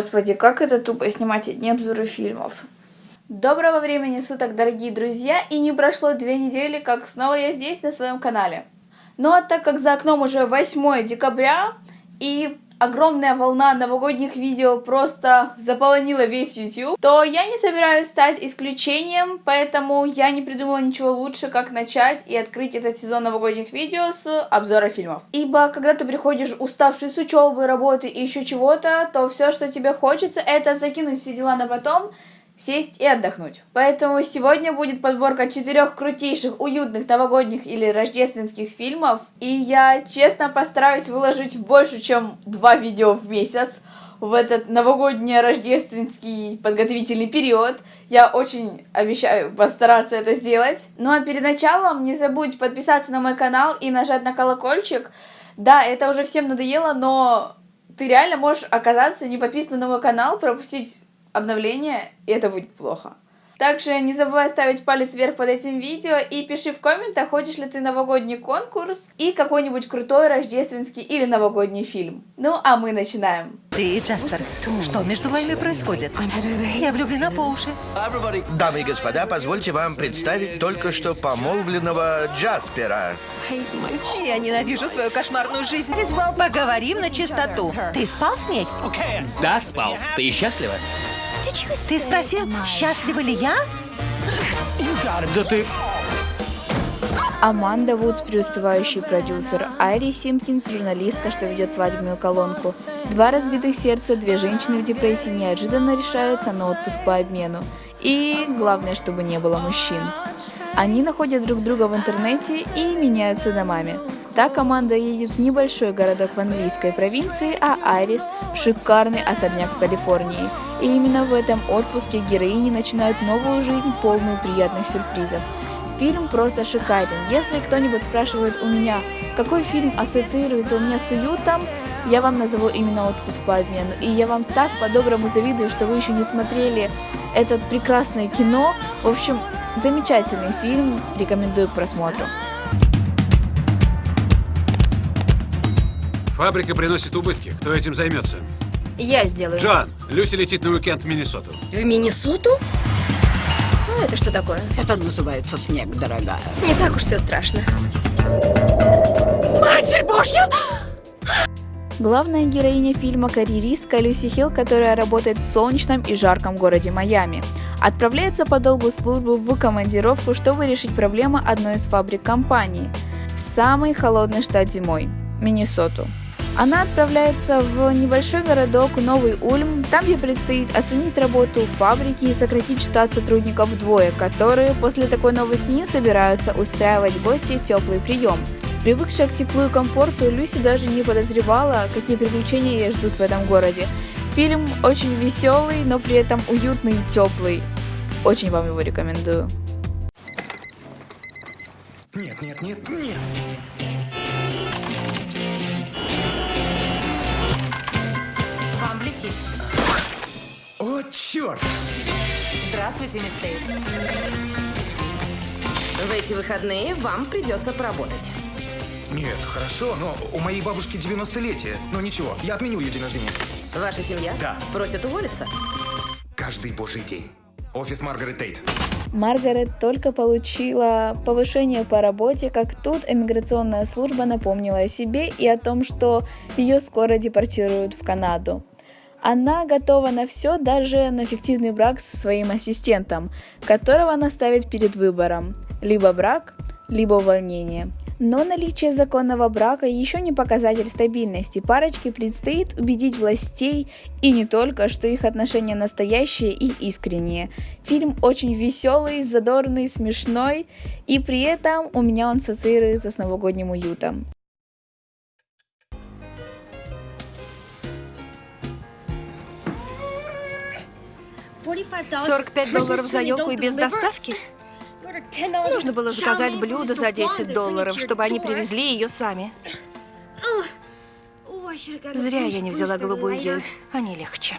Господи, как это тупо снимать одни обзоры фильмов. Доброго времени суток, дорогие друзья, и не прошло две недели, как снова я здесь на своем канале. Ну а так как за окном уже 8 декабря, и огромная волна новогодних видео просто заполонила весь YouTube, то я не собираюсь стать исключением, поэтому я не придумала ничего лучше, как начать и открыть этот сезон новогодних видео с обзора фильмов. Ибо когда ты приходишь уставший с учебы, работы и еще чего-то, то все, что тебе хочется, это закинуть все дела на потом, сесть и отдохнуть. Поэтому сегодня будет подборка четырех крутейших, уютных новогодних или рождественских фильмов. И я честно постараюсь выложить больше, чем два видео в месяц в этот новогодний рождественский подготовительный период. Я очень обещаю постараться это сделать. Ну а перед началом не забудь подписаться на мой канал и нажать на колокольчик. Да, это уже всем надоело, но ты реально можешь оказаться не подписанным на мой канал, пропустить обновление, и это будет плохо. Также не забывай ставить палец вверх под этим видео и пиши в комментах, хочешь ли ты новогодний конкурс и какой-нибудь крутой рождественский или новогодний фильм. Ну, а мы начинаем. Ты, Джаспер, что между вами происходит? Я влюблена по уши. Дамы и господа, позвольте вам представить только что помолвленного Джаспера. Я ненавижу свою кошмарную жизнь. Поговорим на чистоту. Ты спал с ней? Да, спал. Ты счастлива? Ты спросил, счастлива ли я? Да ты... Аманда Вудс, преуспевающий продюсер, Айри Симпкинс, журналистка, что ведет свадебную колонку. Два разбитых сердца, две женщины в депрессии неожиданно решаются на отпуск по обмену. И главное, чтобы не было мужчин. Они находят друг друга в интернете и меняются домами. Так команда едет в небольшой городок в английской провинции, а Айрис в шикарный особняк в Калифорнии. И именно в этом отпуске героини начинают новую жизнь, полную приятных сюрпризов. Фильм просто шикарен. Если кто-нибудь спрашивает у меня, какой фильм ассоциируется у меня с уютом, я вам назову именно «Отпуск по обмену». И я вам так по-доброму завидую, что вы еще не смотрели это прекрасное кино. В общем, замечательный фильм, рекомендую к просмотру. Фабрика приносит убытки. Кто этим займется? Я сделаю. Джоан, Люси летит на уикенд в Миннесоту. В Миннесоту? А это что такое? Это называется снег, дорогая. Не так уж все страшно. Матерь Божья! Главная героиня фильма – карьеристка Люси Хилл, которая работает в солнечном и жарком городе Майами. Отправляется по долгу службы в командировку, чтобы решить проблемы одной из фабрик компании в самый холодный штат зимой – Миннесоту. Она отправляется в небольшой городок Новый Ульм, там ей предстоит оценить работу фабрики и сократить штат сотрудников вдвое, которые после такой новости не собираются устраивать гости теплый прием. Привыкшая к теплу и комфорту, Люси даже не подозревала, какие приключения ее ждут в этом городе. Фильм очень веселый, но при этом уютный и теплый. Очень вам его рекомендую. Нет, нет, нет, нет. Черт! Здравствуйте, мисс Тейт. В эти выходные вам придется поработать. Нет, хорошо, но у моей бабушки 90-летие. Но ничего, я отменю ее день рождения. Ваша семья Да. просит уволиться? Каждый божий день. Офис Маргарет Тейт. Маргарет только получила повышение по работе, как тут иммиграционная служба напомнила о себе и о том, что ее скоро депортируют в Канаду. Она готова на все, даже на фиктивный брак со своим ассистентом, которого она ставит перед выбором – либо брак, либо увольнение. Но наличие законного брака еще не показатель стабильности. Парочке предстоит убедить властей и не только, что их отношения настоящие и искренние. Фильм очень веселый, задорный, смешной, и при этом у меня он ассоциируется с новогодним уютом. Сорок пять долларов за елку и без доставки? Нужно было заказать блюдо за 10 долларов, чтобы они привезли ее сами. Зря я не взяла голубую ель. Они легче.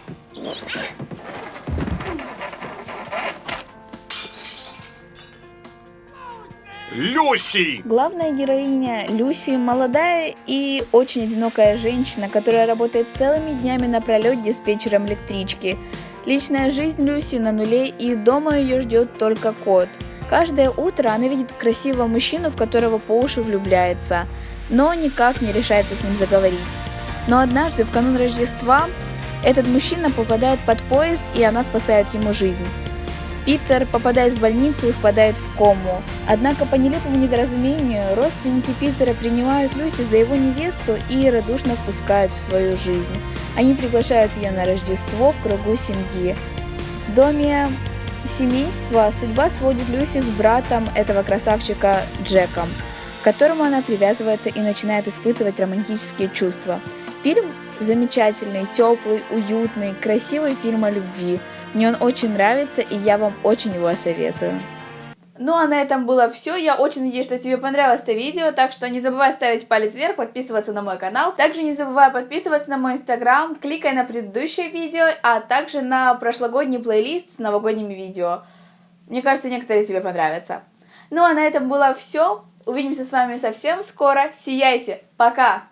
Люси! Главная героиня Люси молодая и очень одинокая женщина, которая работает целыми днями напролет диспетчером электрички. Личная жизнь Люси на нуле и дома ее ждет только кот. Каждое утро она видит красивого мужчину, в которого по уши влюбляется, но никак не решается с ним заговорить. Но однажды, в канун Рождества, этот мужчина попадает под поезд, и она спасает ему жизнь. Питер попадает в больницу и впадает в кому. Однако по нелепому недоразумению родственники Питера принимают Люси за его невесту и радушно впускают в свою жизнь. Они приглашают ее на Рождество в кругу семьи. В доме семейства судьба сводит Люси с братом этого красавчика Джеком, к которому она привязывается и начинает испытывать романтические чувства. Фильм замечательный, теплый, уютный, красивый фильм о любви. Мне он очень нравится, и я вам очень его советую. Ну а на этом было все. Я очень надеюсь, что тебе понравилось это видео, так что не забывай ставить палец вверх, подписываться на мой канал. Также не забывай подписываться на мой инстаграм, кликай на предыдущее видео, а также на прошлогодний плейлист с новогодними видео. Мне кажется, некоторые тебе понравятся. Ну а на этом было все. Увидимся с вами совсем скоро. Сияйте. Пока!